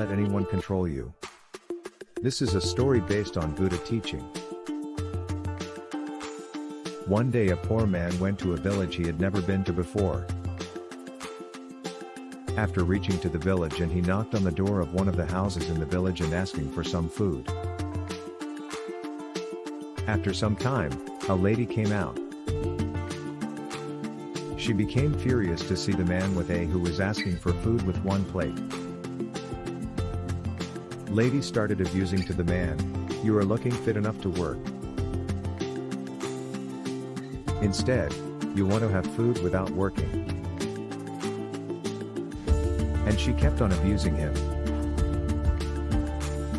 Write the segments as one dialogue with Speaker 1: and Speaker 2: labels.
Speaker 1: let anyone control you. This is a story based on Buddha teaching. One day a poor man went to a village he had never been to before. After reaching to the village and he knocked on the door of one of the houses in the village and asking for some food. After some time, a lady came out. She became furious to see the man with A who was asking for food with one plate. Lady started abusing to the man, you are looking fit enough to work. Instead, you want to have food without working. And she kept on abusing him.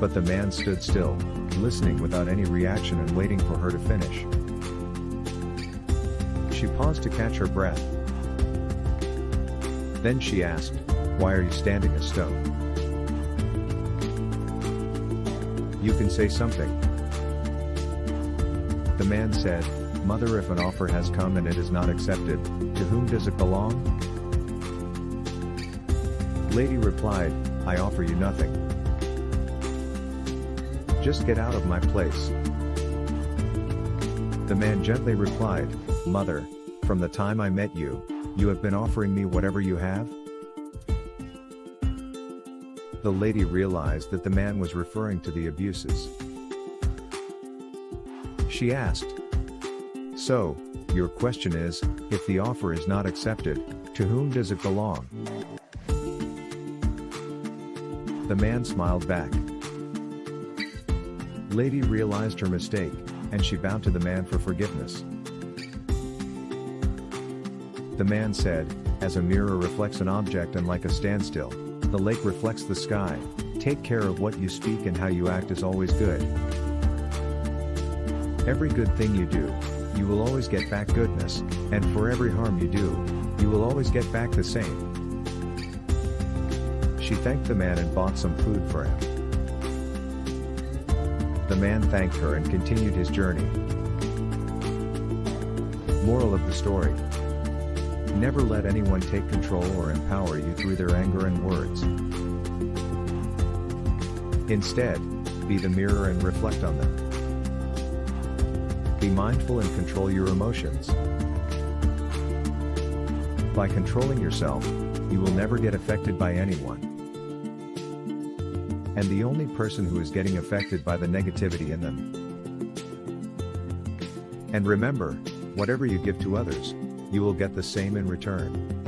Speaker 1: But the man stood still, listening without any reaction and waiting for her to finish. She paused to catch her breath. Then she asked, Why are you standing a stone? You can say something. The man said, Mother if an offer has come and it is not accepted, to whom does it belong? Lady replied, I offer you nothing. Just get out of my place. The man gently replied, Mother, from the time I met you, you have been offering me whatever you have? The lady realized that the man was referring to the abuses. She asked, So, your question is, if the offer is not accepted, to whom does it belong? The man smiled back. Lady realized her mistake, and she bowed to the man for forgiveness. The man said, as a mirror reflects an object and like a standstill, the lake reflects the sky, take care of what you speak and how you act is always good. Every good thing you do, you will always get back goodness, and for every harm you do, you will always get back the same. She thanked the man and bought some food for him. The man thanked her and continued his journey. Moral of the story. Never let anyone take control or empower you through their anger and words. Instead, be the mirror and reflect on them. Be mindful and control your emotions. By controlling yourself, you will never get affected by anyone. And the only person who is getting affected by the negativity in them. And remember, whatever you give to others, you will get the same in return.